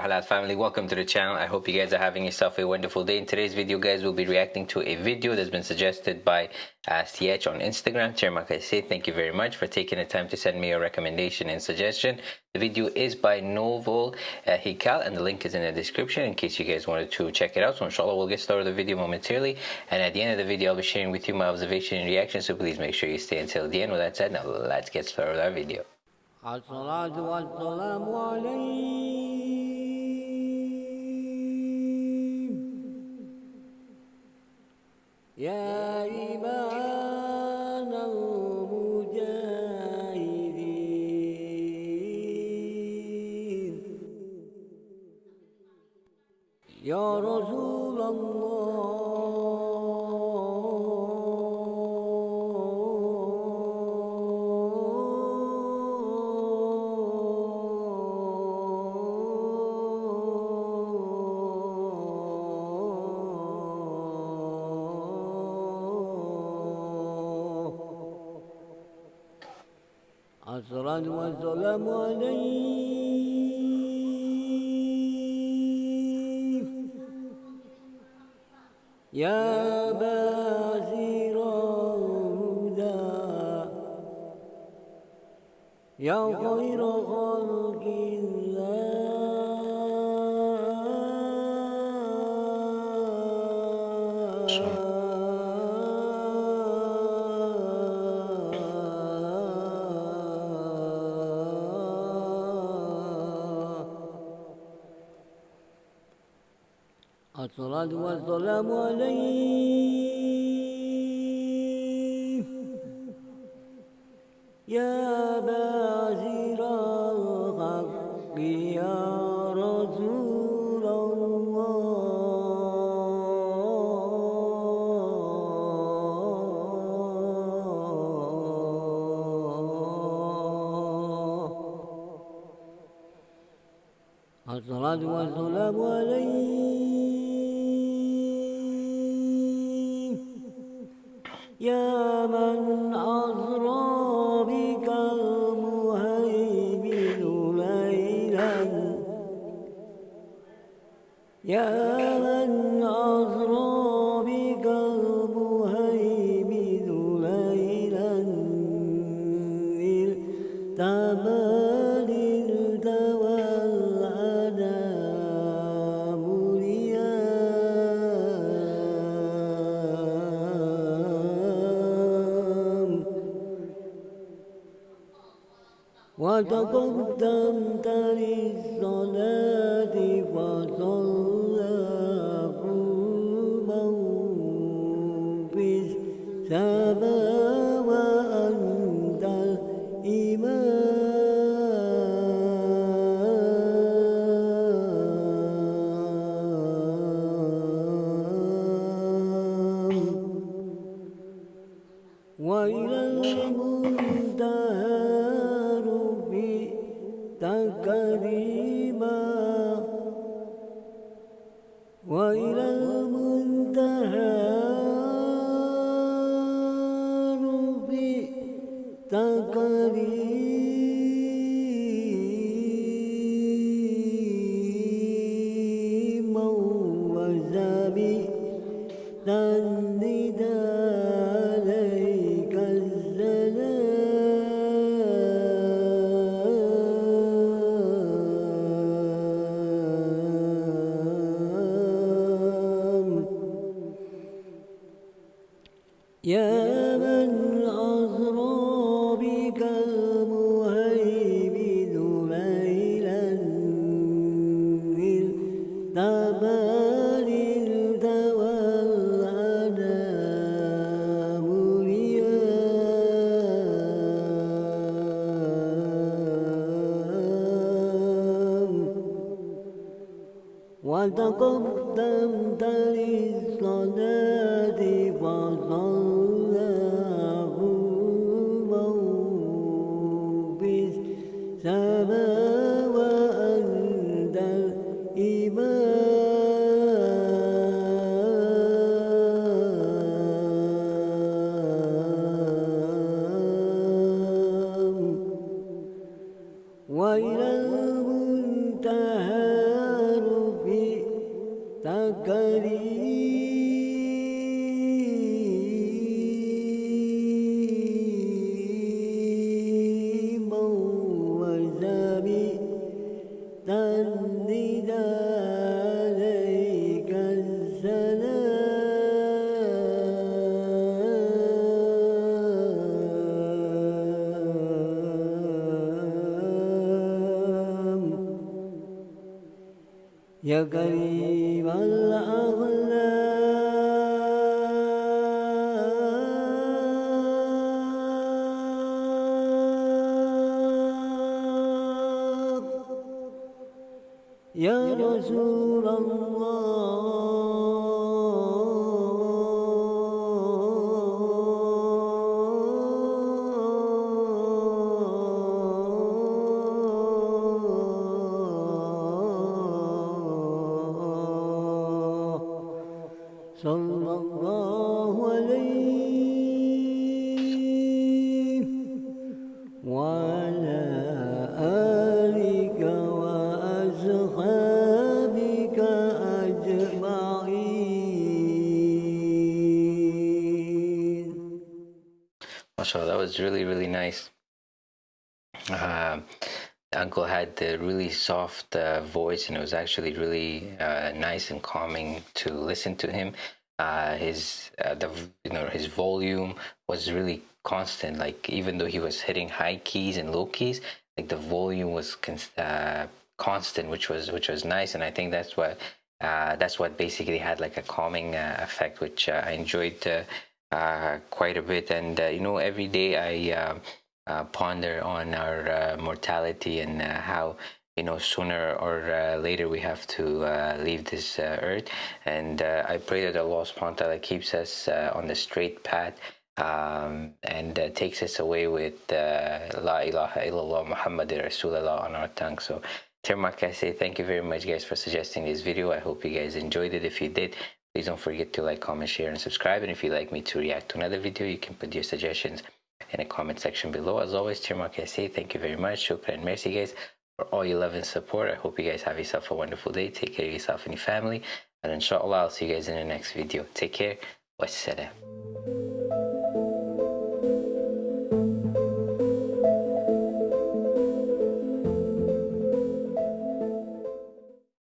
warahmatullahi wabarakatuh halal family welcome to the channel i hope you guys are having yourself a wonderful day in today's video guys we'll be reacting to a video that's been suggested by uh, CH on Instagram Chairman say thank you very much for taking the time to send me a recommendation and suggestion the video is by Novel uh, Hikal and the link is in the description in case you guys wanted to check it out so inshallah we'll get started with the video momentarily and at the end of the video I'll be sharing with you my observation and reaction so please make sure you stay until the end with that said now let's get started with our video الصلاة والسلام عليك يا رسول الله. الصلاة والسلام عليك. يا بازر الهدى يا خير خلق الله. الصلاة والسلام عليك. يا بازر الحق يا رسول الله. الصلاة والسلام عليك. يا من وتقدمت للصلاة فصلى قلبه في السماء وأنت الإمام وإلى المنتهى كريما وإلى المنتهى رفعت كريما. وتقدمت للصلاة فصلى قلبه بالسماء وأنت الإمام وإلى يا كريم الأخلاق يا رسول الله. صلى الله عليه وعلى آلك وأصحابك أجمعين mashallah that was really really nice uh, uncle had the really soft uh, voice and it was actually really uh, nice and calming to listen to him. Uh, his uh, the you know his volume was really constant like even though he was hitting high keys and low keys like the volume was uh, constant which was which was nice. And i think that's what uh, that's what basically had like a calming effect which i enjoyed quite a bit. And you know every day i uh, ponder on our uh, mortality and uh, how you know sooner or uh, later we have to uh, leave this uh, earth. And uh, i pray that allah subhanahu keeps us uh, on the straight path um, and uh, takes us away with uh, la ilaha illallah muhammad rasulullah on our tongue. So Termark, I say thank you very much guys for suggesting this video. I hope you guys enjoyed it. If you did please don't forget to like comment share and subscribe. And if you'd like me to react to another video you can put your suggestions in the comment section below. As always, I say thank you very much. Shukran and mercy, guys, for all your love and support. I hope you guys have yourself a wonderful day. Take care of yourself and your family. And inshallah, I'll see you guys in the next video. Take care. Wassalam.